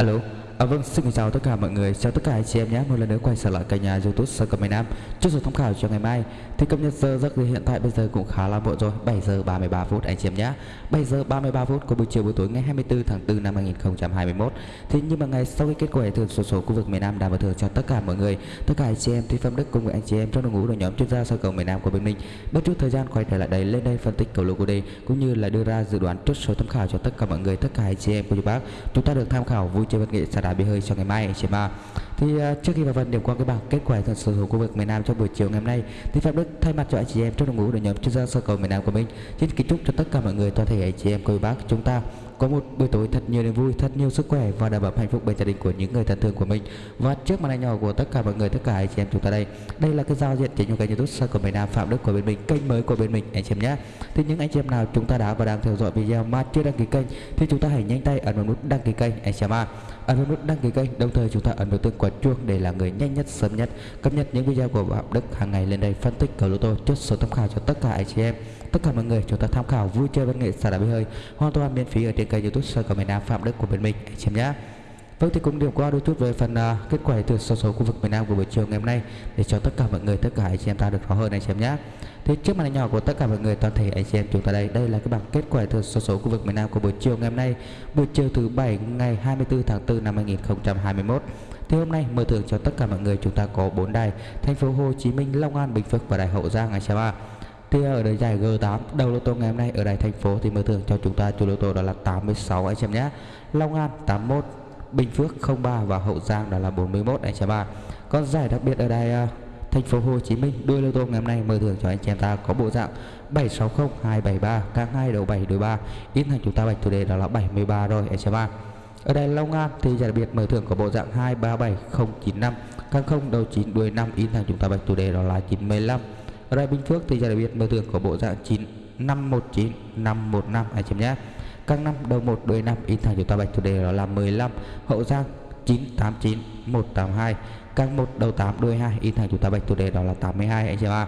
Alo, à, vâng xin chào tất cả mọi người, chào tất cả anh chị em nhé. Một lần nữa quay trở lại kênh nhà youtube Sơ Cầm Nam. Trước giờ tham khảo cho ngày mai Thì cập nhật giờ giấc thì hiện tại bây giờ cũng khá là muộn rồi. 7 giờ 33 phút anh chị em nhé. 7 giờ 33 phút của buổi chiều buổi tối ngày 24 tháng 4 năm 2021 Thì như mà ngày sau khi kết quả giải số số khu vực miền Nam đã mở thưởng cho tất cả mọi người. Tất cả anh chị em thì Phạm Đức cùng với anh chị em trong đội ngũ đội nhóm chuyên gia sơ cầu miền Nam của bên mình. Bất chút thời gian quay trở lại đây lên đây phân tích cầu lô của đây Cũng như là đưa ra dự đoán trước số tham khảo cho tất cả mọi người Tất cả anh chị em của chú bác Chúng ta được tham khảo vui chơi văn nghệ xả đá bia hơi cho ngày mai anh chị em ạ thì uh, trước khi vào phần điểm qua cái bảng kết quả thật sự khu vực miền Nam trong buổi chiều ngày hôm nay thì Phạm Đức thay mặt cho anh chị em trong đội ngũ đội nhóm chuyên gia sơ cầu miền Nam của mình xin kính chúc cho tất cả mọi người toàn thể anh chị em cô bác chúng ta có một buổi tối thật nhiều niềm vui, thật nhiều sức khỏe và đảm bảo hạnh phúc bên gia đình của những người thân thương của mình. Và trước màn ảnh nhỏ của tất cả mọi người, tất cả anh chị em chúng ta đây, đây là cái giao diện chính của kênh YouTube Sơ của miền Nam Phạm Đức của bên mình, kênh mới của bên mình anh chị em nhé. Thì những anh chị em nào chúng ta đã và đang theo dõi video mà chưa đăng ký kênh thì chúng ta hãy nhanh tay ấn vào nút đăng ký kênh anh chị em ạ. Ấn vào nút đăng ký kênh, đồng thời chúng ta ấn vào tương quả chuông để là người nhanh nhất, sớm nhất cập nhật những video của Phạm Đức hàng ngày lên đây phân tích cầu lô tô chốt số tham khảo cho tất cả anh chị em tất cả mọi người chúng ta tham khảo vui chơi văn nghệ xả đá hơi hoàn toàn miễn phí ở trên kênh youtube soi cầu miền nam phạm đức của bên mình anh em nhé Vâng thì cũng điểm qua đôi chút về phần uh, kết quả từ số số khu vực miền Nam của buổi chiều ngày hôm nay để cho tất cả mọi người tất cả anh chị em ta được rõ hơn anh chị em nhé. Thì trước màn hình nhỏ của tất cả mọi người toàn thể anh chị em chúng ta đây, đây là cái bảng kết quả từ số số khu vực miền Nam của buổi chiều ngày hôm nay, buổi chiều thứ bảy ngày 24 tháng 4 năm 2021. Thì hôm nay mở thưởng cho tất cả mọi người chúng ta có bốn đài: thành phố Hồ Chí Minh, Long An, Bình Phước và đài Hậu Giang anh chị em ạ. Thì ở đời giải G8 đầu lô tô ngày hôm nay ở đài thành phố thì mở thưởng cho chúng ta chủ lô tô đó là 86 anh em nhé. Long An 81, Bình Phước 03 và Hậu Giang đó là 41 anh em ạ. Còn giải đặc biệt ở đài uh, thành phố Hồ Chí Minh đôi lô tô ngày hôm nay mở thưởng cho anh em ta có bộ dạng 760 273 càng 2 đầu 7 đôi 3 in thành chúng ta bạch chủ đề đó là 73 rồi anh em ạ. Ở đây Long An thì giải đặc biệt mở thưởng có bộ dạng 237095 càng 0 đầu 9 đuôi 5 in thành chúng ta bạch chủ đề đó là 95 ở đây Bình Phước thì giải đặc biệt mở thưởng có bộ dạng 9 519 515 anh chị nhé. Các năm đầu 1 đuôi 5 in thành chúng ta bạch chủ đề đó là 15 Hậu Giang 989 182 các 1 đầu 8 đuôi 2 in thành chúng ta bạch chủ đề đó là 82 anh chị ạ.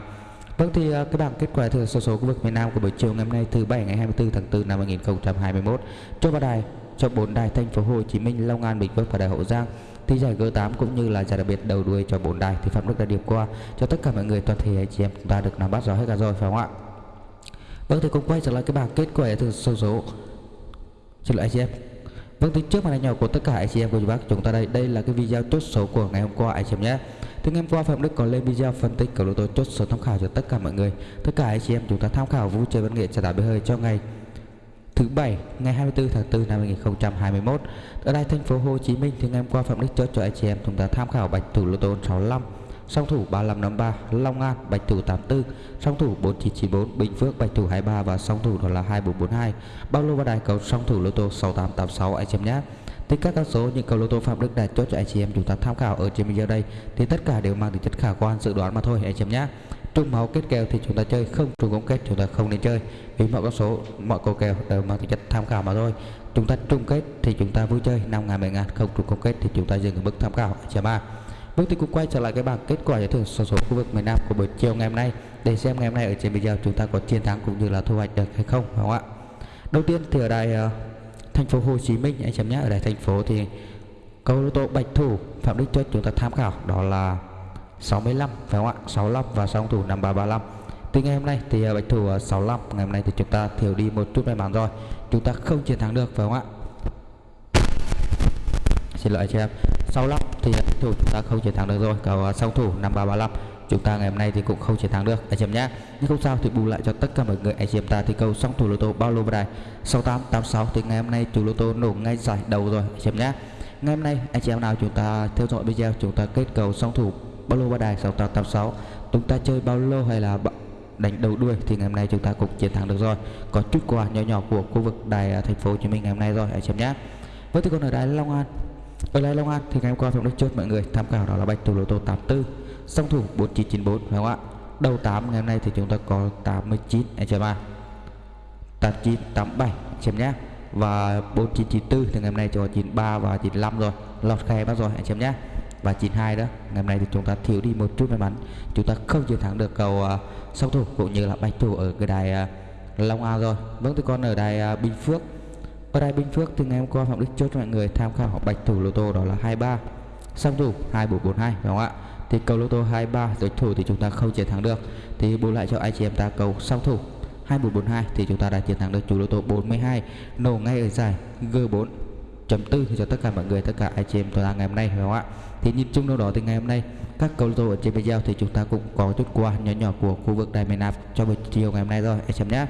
Vâng thì ờ, cái bảng kết quả thừa số số khu vực miền Nam của buổi chiều ngày hôm nay thứ bảy ngày 24 tháng 4 năm 2021 cho ba đài cho bốn đài thành phố Hồ Chí Minh, Long An, Bình Phước và đài Hậu Giang thì giải G8 cũng như là giải đặc biệt đầu đuôi cho bốn đài thì Phạm Đức đã điểm qua cho tất cả mọi người, toàn thể anh chị em, chúng ta được nắm bắt rõ hết cả rồi, phải không ạ? Vâng thì cũng quay trở lại cái bảng kết quả từ sơ số xin lỗi anh chị em. Vâng thì trước màn hình nhỏ của tất cả anh chị em của chú bác chúng ta đây đây là cái video chốt số của ngày hôm qua anh chị em nhé. Thì ngày hôm qua Phạm Đức có lên video phân tích cầu lô tô chốt số tham khảo cho tất cả mọi người. Tất cả anh chị em chúng ta tham khảo vui chơi văn nghệ trả đá bơi hơi cho ngày thứ bảy, ngày 24 tháng 4 năm 2021 ở đây thành phố Hồ Chí Minh thì ngày hôm qua Phạm Đức chốt cho anh chị em chúng ta tham khảo bạch thủ lô tô 65 song thủ 3553 Long An, bạch thủ 84 song thủ 4994 Bình Phước, bạch thủ 23 và song thủ đó là 2442 bao lô và đài cầu song thủ lô tô 6886 anh chị em nhé. Thì các con số những cầu lô tô Phạm Đức đã chốt cho anh chị em chúng ta tham khảo ở trên video đây thì tất cả đều mang tính chất khả quan, dự đoán mà thôi, anh chị em nhé trung máu kết kèo thì chúng ta chơi không trùng công kết chúng ta không nên chơi. Vì mọi con số mọi cầu kèo đều mang tính chất tham khảo mà thôi. Chúng ta trung kết thì chúng ta vui chơi năm ngàn mười ngàn. Không trùng công kết thì chúng ta dừng ở mức tham khảo chấm ba. Bước thì cũng quay trở lại cái bảng kết quả giải thưởng số số khu vực miền Nam của buổi chiều ngày hôm nay. Để xem ngày hôm nay ở trên video chúng ta có chiến thắng cũng như là thu hoạch được hay không phải không ạ? Đầu tiên thì ở đài uh, thành phố Hồ Chí Minh anh chấm nhé ở đài thành phố thì câu lô tô bạch thủ phạm đức tuấn chúng ta tham khảo. Đó là 65 phải không ạ? 65 và song thủ 5335 từ ngày hôm nay thì à, bạch thủ à, 65 ngày hôm nay thì chúng ta thiếu đi một chút may mắn rồi. Chúng ta không chiến thắng được, phải không ạ? Xin lỗi cho em. 65 thì bạch thủ chúng ta không chiến thắng được rồi. Cầu song à, thủ 5335 chúng ta ngày hôm nay thì cũng không chiến thắng được. Anh chị em nhé. Nhưng không sao thì bù lại cho tất cả mọi người. Anh chị em ta thì câu song thủ lô tô bao lô vào 6886 thì ngày hôm nay chủ lô tô nổ ngay giải đầu rồi. Anh chị em nhé. Ngày hôm nay, anh chị em nào chúng ta theo dõi video, chúng ta kết cầu song thủ bao lô ba đài 6886 chúng ta chơi bao lô hay là đánh đầu đuôi thì ngày hôm nay chúng ta cũng chiến thắng được rồi. Có chút quà nhỏ nhỏ của khu vực đài à, thành phố Hồ Chí Minh ngày hôm nay rồi, hãy xem nhé. Với thì còn ở đài Long An. Ở đài Long An thì ngày hôm qua Phạm Đức chốt, mọi người tham khảo đó là bạch thủ lô tô 84 song thủ 4994 phải không ạ? Đầu 8 ngày hôm nay thì chúng ta có 89 anh chị em ạ 8987 xem nhé. Và 4994 thì ngày hôm nay cho 93 và 95 rồi. Lọt khe bắt rồi anh chị em nhé và 92 đó ngày hôm nay thì chúng ta thiếu đi một chút may mắn. Chúng ta không chiến thắng được cầu uh, song thủ cũng như là bạch thủ ở cái đài uh, Long An rồi. Vâng thì còn ở đài uh, Bình Phước. Ở đài Bình Phước thì ngày hôm qua Phạm Đức chốt cho mọi người tham khảo bạch thủ lô tô đó là 23 song thủ 2442 phải không ạ? Thì cầu lô tô 23 đối thủ thì chúng ta không chiến thắng được. Thì bù lại cho anh chị em ta cầu song thủ 2442 thì chúng ta đã chiến thắng được chủ lô tô 42 nổ ngay ở giải G4 chấm tư cho tất cả mọi người, tất cả anh chị em chúng ta ngày hôm nay, phải không ạ? Thì nhìn chung đâu đó thì ngày hôm nay, các cầu lô ở trên video thì chúng ta cũng có chút qua nhỏ nhỏ của khu vực đài miền Nam cho buổi chiều ngày hôm nay rồi, anh em nhé.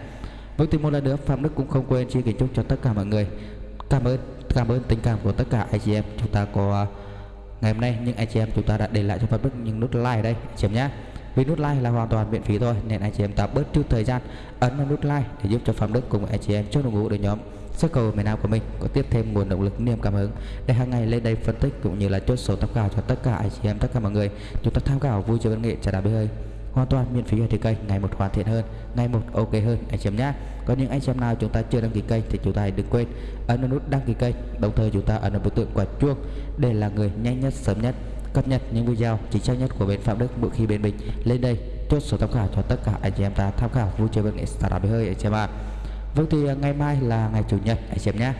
Với thì một lần nữa, Phạm Đức cũng không quên chia kính chúc cho tất cả mọi người. Cảm ơn cảm ơn tình cảm của tất cả anh chị em chúng ta có à, ngày hôm nay. Những anh chị em chúng ta đã để lại cho Phạm Đức những nút like đây, anh chị em nhé. Vì nút like là hoàn toàn miễn phí thôi, nên anh chị em ta bớt chút thời gian ấn vào nút like để giúp cho Phạm Đức cùng anh chị em chốt đội ngũ đội nhóm sức cầu miền Nam của mình có tiếp thêm nguồn động lực niềm cảm hứng để hàng ngày lên đây phân tích cũng như là chốt số tham khảo cho tất cả anh chị em, tất cả mọi người. Chúng ta tham khảo vui chơi văn nghệ trả đá bê hơi. Hoàn toàn miễn phí ở trên kênh, ngày một hoàn thiện hơn, ngày một ok hơn, anh chị em nhé. Có những anh chị em nào chúng ta chưa đăng ký kênh thì chúng ta hãy đừng quên ấn nút đăng ký kênh, đồng thời chúng ta ấn vào biểu tượng quả chuông để là người nhanh nhất, sớm nhất, cập nhật những video chính xác nhất của bên Phạm Đức mỗi khi bên mình. Lên đây, chốt số tham khảo cho tất cả anh chị em ta tham khảo vui chơi văn nghệ startup hơi, anh chị em ạ vâng thì à, ngày mai là ngày chủ nhật anh chị em nhé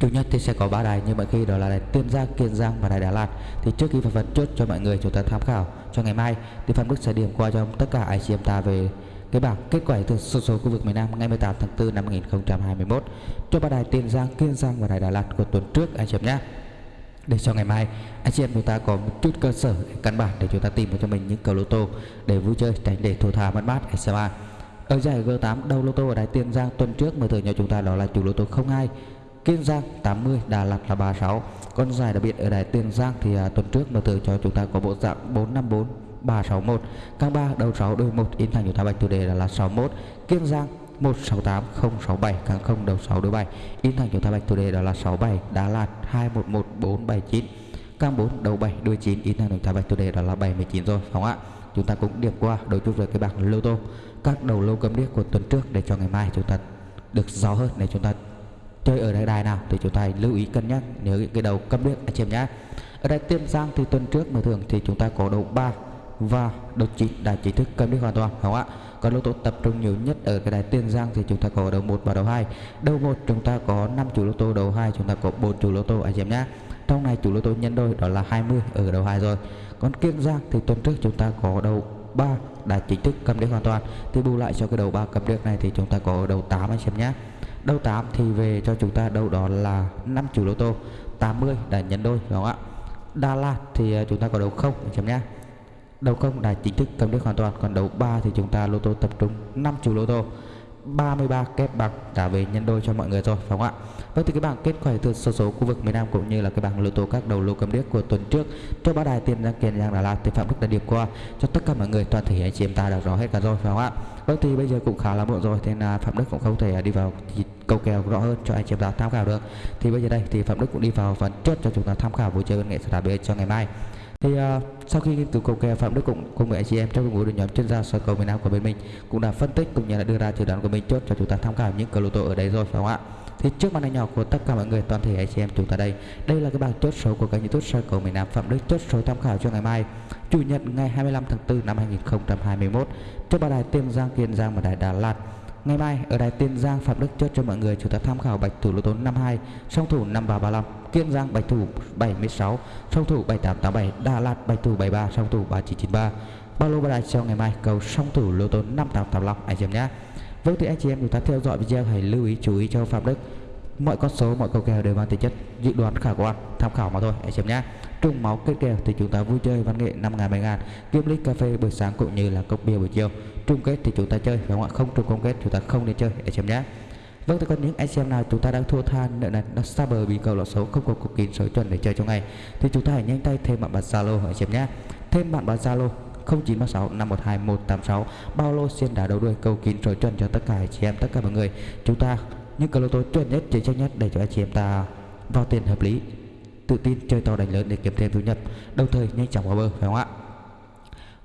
Chủ nhật thì sẽ có ba đài như mọi khi đó là đài Tiên Giang, Kiên Giang và đài Đà Lạt. Thì trước khi vào vấn chốt cho mọi người chúng ta tham khảo cho ngày mai thì phần Đức sẽ điểm qua cho tất cả anh chị em ta về cái bảng kết quả từ số số khu vực miền Nam ngày 18 tháng 4 năm 2021 cho ba đài Tiên Giang, Kiên Giang và đài Đà Lạt của tuần trước anh chị em nhé. Để cho ngày mai anh chị em chúng ta có một chút cơ sở căn bản để chúng ta tìm cho mình những cầu lô tô để vui chơi tránh để thua thà mất mát anh chị em ạ ở giải G8 đầu lô tô ở đài Tiên Giang? Tuần trước mở thưởng cho chúng ta đó là chủ lô tô 02 Kiên Giang 80 Đà Lạt là 36 Con giải đặc biệt ở đài Tiền Giang thì à, tuần trước mở thưởng cho chúng ta có bộ dạng 454 361 Càng 3 đầu 6 đôi 1 in thành chúng ta bạch chủ đề là, là 61 Kiên Giang 168 067 càng 0 đầu 6 đôi 7 in thành chúng ta bạch chủ đề đó là 67 Đà Lạt 211 479 càng 4 đầu 7 đuôi 9 in thành chúng ta bạch chủ đề đó là 79 rồi phải không ạ chúng ta cũng điểm qua đôi chút về cái bảng lô tô, các đầu lô cấm điếc của tuần trước để cho ngày mai chúng ta được rõ hơn, để chúng ta chơi ở đại đài nào thì chúng ta lưu ý cân nhắc, nhớ những cái đầu cấm điếc anh chị em nhé. Ở đây tiên giang thì tuần trước mà thường thì chúng ta có đầu 3 và đầu chín, đã chính thức cầm điếc hoàn toàn không ạ? Còn lô tô tập trung nhiều nhất ở cái đài tiên giang thì chúng ta có đầu 1 và đầu 2 đầu 1 chúng ta có 5 chủ lô tô, đầu 2 chúng ta có 4 chủ lô tô, anh chị em nhé trong này chủ lô tô nhân đôi đó là 20 ở đầu 2 rồi. Còn kiên giang thì tuần trước chúng ta có đầu 3 đã chính thức cầm điếc hoàn toàn. Thì bù lại cho cái đầu 3 cầm điếc này thì chúng ta có đầu 8 anh xem nhé đầu 8 thì về cho chúng ta đâu đó là 5 chủ lô tô 80 đã nhân đôi, đúng không ạ? Đà Lạt thì à, chúng ta có đầu không anh xem nhé đầu không đã chính thức cầm điếc hoàn toàn, còn đầu 3 thì chúng ta lô tô tập trung 5 chủ lô tô. 33 kép bằng trả về nhân đôi cho mọi người rồi phải không ạ? Vâng thì cái bảng kết quả từ số số khu vực miền Nam cũng như là cái bảng lô tô các đầu lô cầm điếc của tuần trước. Cho ba đài tiền giang kiên giang đà lạt thì phạm đức đã điểm qua. Cho tất cả mọi người toàn thể anh chị em ta đã rõ hết cả rồi, phải không ạ? Vâng thì bây giờ cũng khá là muộn rồi nên là phạm đức cũng không thể đi vào câu kèo rõ hơn cho anh chị em ta tham khảo được. Thì bây giờ đây, thì phạm đức cũng đi vào phần trước cho chúng ta tham khảo buổi chơi văn nghệ sẽ đặc cho ngày mai thì uh, sau khi nghiên cứu cầu kè phạm đức cũng cùng với anh chị em trong đội nhóm chuyên gia soi cầu miền nam của bên mình cũng đã phân tích cũng như là đưa ra dự đoán của mình chốt cho chúng ta tham khảo những cầu lô tô ở đây rồi phải không ạ? Thì trước màn hình nhỏ của tất cả mọi người toàn thể anh chị em chúng ta đây đây là cái bảng chốt số của kênh youtube soi cầu miền nam phạm đức chốt số tham khảo cho ngày mai chủ nhật ngày 25 tháng 4 năm 2021 cho ba đài tiên giang kiên giang và đài đà lạt. Ngày mai ở đài Tiên Giang Phạm Đức chốt cho mọi người chúng ta tham khảo bạch thủ lô tô 52, song thủ 5335, Kiên Giang bạch thủ 76, song thủ 7887, Đà Lạt bạch thủ 73, song thủ 3993. Bao lô ba đài cho ngày mai cầu song thủ lô tô 5885 anh chị em nhé. Vâng thì anh chị em chúng ta theo dõi video hãy lưu ý chú ý cho Phạm Đức. Mọi con số mọi câu kèo đều mang tính chất dự đoán khả quan tham khảo mà thôi anh chị em nhé. Trùng máu kết kèo thì chúng ta vui chơi văn nghệ 5 ngàn 7 ngàn. Kiếm ly cà phê buổi sáng cũng như là cốc bia buổi chiều. Trung kết thì chúng ta chơi và không trung không trùng công kết chúng ta không nên chơi anh chị em nhé. Vâng thì còn những anh xem nào, chúng ta đang thua than nợ nần đang xa bờ vì cầu lọt số không có cục kín số tuần để chơi trong ngày thì chúng ta hãy nhanh tay thêm bạn bật Zalo anh chị em nhé thêm bạn bật Zalo 0936 512 186 bao lô xiên đá đầu đuôi cầu kín số chuẩn cho tất cả anh chị em, tất cả mọi người. Chúng ta, những cầu lô tô chuẩn nhất, chính xác nhất để cho anh chị em ta vào tiền hợp lý. Tự tin chơi to đánh lớn để kiếm thêm thu nhập. Đồng thời nhanh chóng vào bờ, phải không ạ?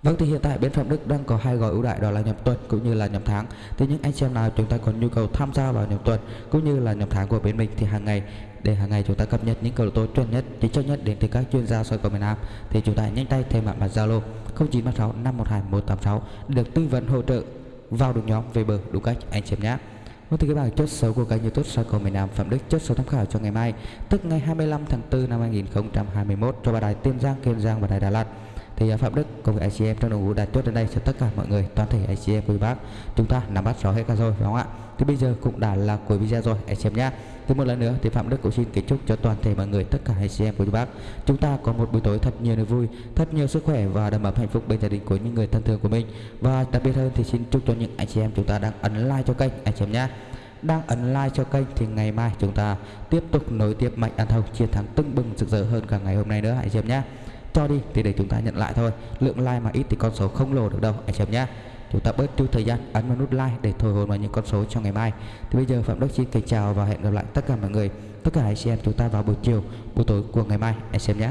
Vâng thì hiện tại bên Phạm Đức đang có hai gói ưu đại đó là nhập tuần cũng như là nhập tháng. Thì những anh xem nào chúng ta có nhu cầu tham gia vào nhập tuần cũng như là nhập tháng của bên mình thì hàng ngày để hàng ngày chúng ta cập nhật những cầu tố chuẩn nhất, chính xác nhất đến từ các chuyên gia soi cầu miền Nam thì chúng ta nhanh tay thêm bạn vào Zalo 0936 512 186 được tư vấn hỗ trợ vào được nhóm về bờ đủ cách anh xem nhé. Vâng thưa các bạn, chốt số của kênh YouTube Soi cầu miền Nam Phạm Đức chốt số tham khảo cho ngày mai, tức ngày 25 tháng 4 năm 2021 cho ba đài Tiên Giang, Kiên Giang và đài Đà Lạt. Thì à, Phạm Đức cùng với anh chị em trong đội ngũ đã chốt đến đây cho tất cả mọi người, toàn thể anh chị em quý bác. Chúng ta nắm bắt rõ hết cả rồi phải không ạ? Thì bây giờ cũng đã là cuối video rồi anh chị em nhé. Thì một lần nữa thì Phạm Đức cũng xin kính chúc cho toàn thể mọi người tất cả anh chị em quý bác. Chúng ta có một buổi tối thật nhiều niềm vui, thật nhiều sức khỏe và đầm ấm hạnh phúc bên gia đình của những người thân thương của mình. Và đặc biệt hơn thì xin chúc cho những anh chị em chúng ta đang ấn like cho kênh anh chị em nhé đang ấn like cho kênh thì ngày mai chúng ta tiếp tục nối tiếp mạnh ăn thầu chiến thắng tưng bừng rực rỡ hơn cả ngày hôm nay nữa anh chị em nhé cho đi. Thì để chúng ta nhận lại thôi. Lượng like mà ít thì con số không lồ được đâu. Anh chị em nhé chúng ta bớt chút thời gian, ấn vào nút like để thổi hồn vào những con số trong ngày mai. Thì bây giờ phạm đức xin kính chào và hẹn gặp lại tất cả mọi người. Tất cả anh chị em chúng ta vào buổi chiều, buổi tối của ngày mai. Anh chị em nhé